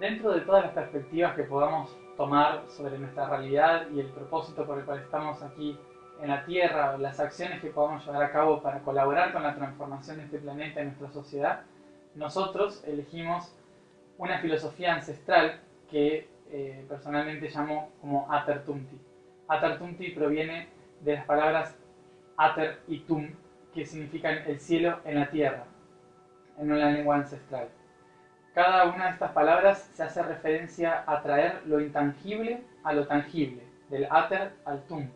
Dentro de todas las perspectivas que podamos tomar sobre nuestra realidad y el propósito por el cual estamos aquí en la Tierra, las acciones que podamos llevar a cabo para colaborar con la transformación de este planeta y nuestra sociedad, nosotros elegimos una filosofía ancestral que eh, personalmente llamo como Atertumti. Atertumti proviene de las palabras Ater y Tum, que significan el cielo en la tierra, en una lengua ancestral. Cada una de estas palabras se hace referencia a traer lo intangible a lo tangible, del Ater al Tum,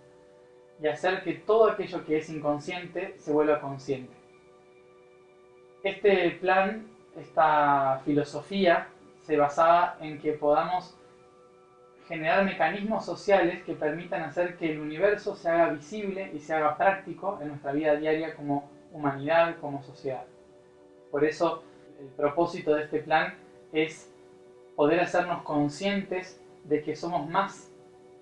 y hacer que todo aquello que es inconsciente se vuelva consciente. Este plan, esta filosofía, se basaba en que podamos generar mecanismos sociales que permitan hacer que el universo se haga visible y se haga práctico en nuestra vida diaria como humanidad, como sociedad. Por eso el propósito de este plan es poder hacernos conscientes de que somos más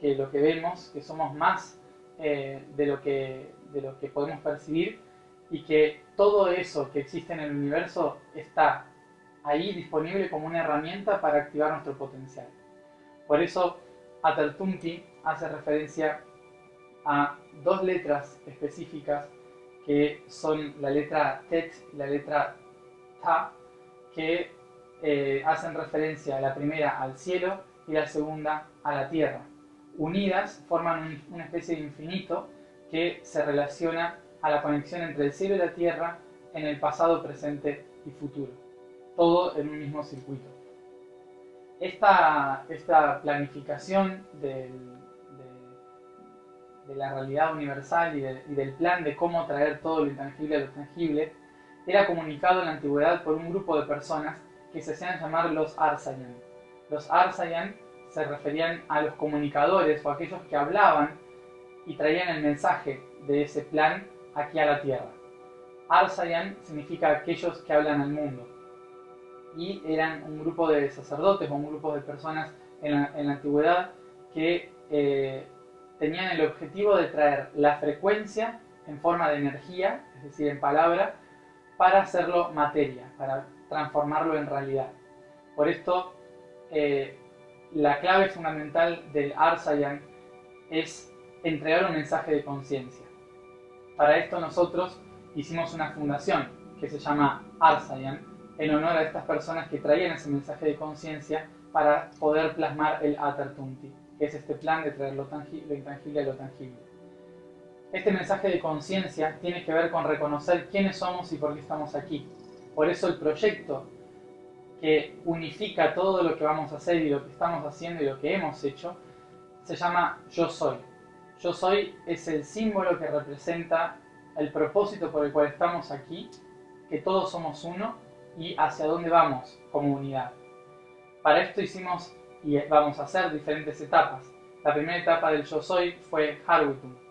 que lo que vemos, que somos más eh, de, lo que, de lo que podemos percibir y que todo eso que existe en el universo está ahí disponible como una herramienta para activar nuestro potencial. Por eso Atertumti hace referencia a dos letras específicas que son la letra Tet y la letra Ta, que eh, hacen referencia la primera al cielo y la segunda a la tierra. Unidas forman una especie de infinito que se relaciona a la conexión entre el cielo y la tierra en el pasado, presente y futuro. Todo en un mismo circuito. Esta, esta planificación de, la realidad universal y, y del plan de cómo traer todo lo intangible a lo tangible era comunicado en la antigüedad por un grupo de personas que se hacían llamar los Arsayan. Los Arsayan se referían a los comunicadores o aquellos que hablaban y traían el mensaje de ese plan aquí a la tierra. Arsayan significa aquellos que hablan al mundo. Y eran un grupo de sacerdotes o un grupo de personas en la, antigüedad que eh, tenían el objetivo de traer la frecuencia en forma de energía, es decir, en palabra, para hacerlo materia, para transformarlo en realidad. Por esto, eh, la clave fundamental del Arsayan es entregar un mensaje de conciencia. Para esto nosotros hicimos una fundación que se llama Arsayan, en honor a estas personas que traían ese mensaje de conciencia para poder plasmar el Atartunti, que es este plan de traer lo, lo intangible a lo tangible. Este mensaje de conciencia tiene que ver con reconocer quiénes somos y por qué estamos aquí, por eso el proyecto que unifica todo lo que vamos a hacer y lo que estamos haciendo y lo que hemos hecho, se llama Yo Soy. Yo Soy es el símbolo que representa el propósito por el cual estamos aquí, que todos somos uno y hacia dónde vamos como unidad. Para esto hicimos y vamos a hacer diferentes etapas. La primera etapa del Yo Soy fue Harwitum.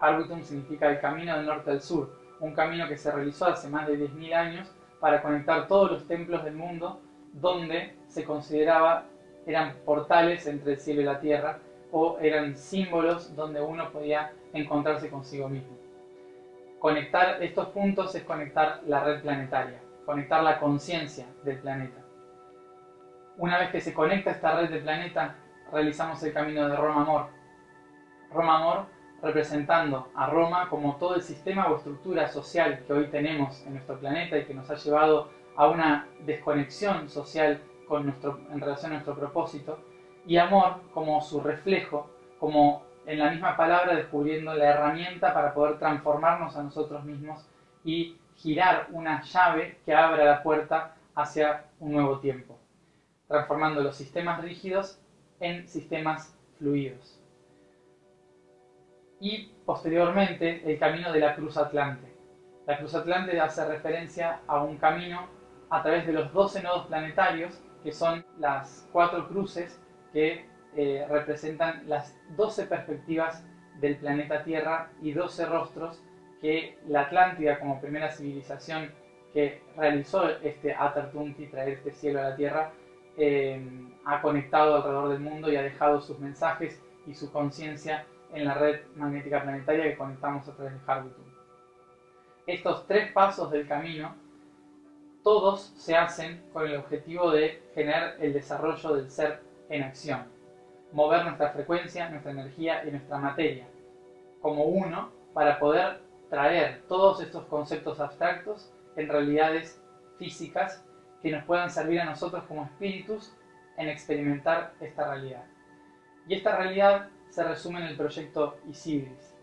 Harwitum significa el camino del norte al sur, un camino que se realizó hace más de 10.000 años para conectar todos los templos del mundo donde se consideraba eran portales entre el cielo y la tierra o eran símbolos donde uno podía encontrarse consigo mismo. Conectar estos puntos es conectar la red planetaria, conectar la conciencia del planeta. Una vez que se conecta esta red del planeta, realizamos el camino de Roma-Amor. Roma-Amor representando a Roma como todo el sistema o estructura social que hoy tenemos en nuestro planeta y que nos ha llevado a una desconexión social con nuestro, en relación a nuestro propósito, y amor como su reflejo, como en la misma palabra descubriendo la herramienta para poder transformarnos a nosotros mismos y girar una llave que abra la puerta hacia un nuevo tiempo, transformando los sistemas rígidos en sistemas fluidos y posteriormente el camino de la Cruz Atlante. La Cruz Atlante hace referencia a un camino a través de los 12 nodos planetarios, que son las cuatro cruces que eh, representan las 12 perspectivas del planeta Tierra y 12 rostros que la Atlántida, como primera civilización que realizó este Atartunti, traer este cielo a la Tierra, eh, ha conectado alrededor del mundo y ha dejado sus mensajes y su conciencia en la red magnética planetaria que conectamos a través de Harbitum. Estos tres pasos del camino, todos se hacen con el objetivo de generar el desarrollo del ser en acción, mover nuestra frecuencia, nuestra energía y nuestra materia como uno para poder traer todos estos conceptos abstractos en realidades físicas que nos puedan servir a nosotros como espíritus en experimentar esta realidad. Y esta realidad se resume en el proyecto Isidris.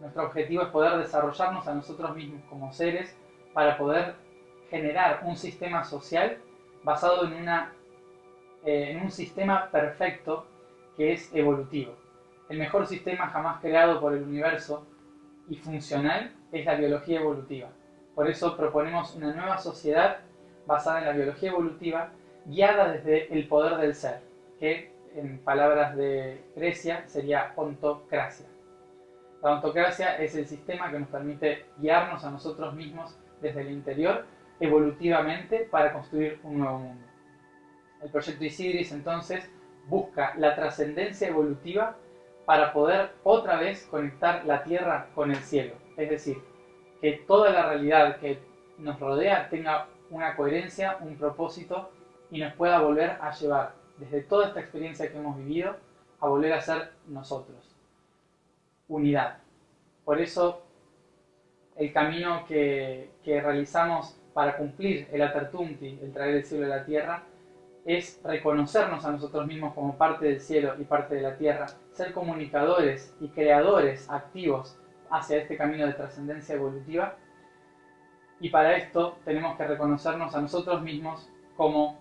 Nuestro objetivo es poder desarrollarnos a nosotros mismos como seres para poder generar un sistema social basado en, una, eh, en un sistema perfecto que es evolutivo. El mejor sistema jamás creado por el universo y funcional es la biología evolutiva. Por eso proponemos una nueva sociedad basada en la biología evolutiva, guiada desde el poder del ser, que en palabras de Grecia sería ontocracia. La ontocracia es el sistema que nos permite guiarnos a nosotros mismos desde el interior evolutivamente para construir un nuevo mundo. El proyecto Isidris entonces busca la trascendencia evolutiva para poder otra vez conectar la tierra con el cielo. Es decir, que toda la realidad que nos rodea tenga una coherencia, un propósito y nos pueda volver a llevar desde toda esta experiencia que hemos vivido a volver a ser nosotros. Unidad. Por eso el camino que, realizamos para cumplir el Atertunti, el traer el cielo a la tierra, es reconocernos a nosotros mismos como parte del cielo y parte de la tierra, ser comunicadores y creadores activos hacia este camino de trascendencia evolutiva. Y para esto tenemos que reconocernos a nosotros mismos como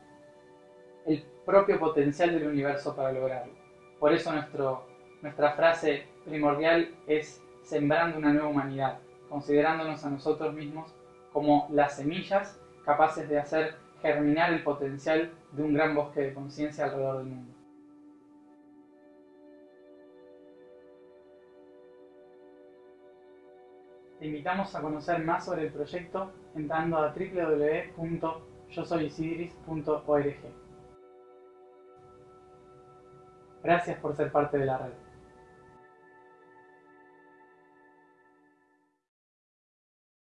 propio potencial del universo para lograrlo. Por eso nuestra frase primordial es sembrando una nueva humanidad, considerándonos a nosotros mismos como las semillas capaces de hacer germinar el potencial de un gran bosque de conciencia alrededor del mundo. Te invitamos a conocer más sobre el proyecto entrando a www.yosoyisidris.org. Gracias por ser parte de la red.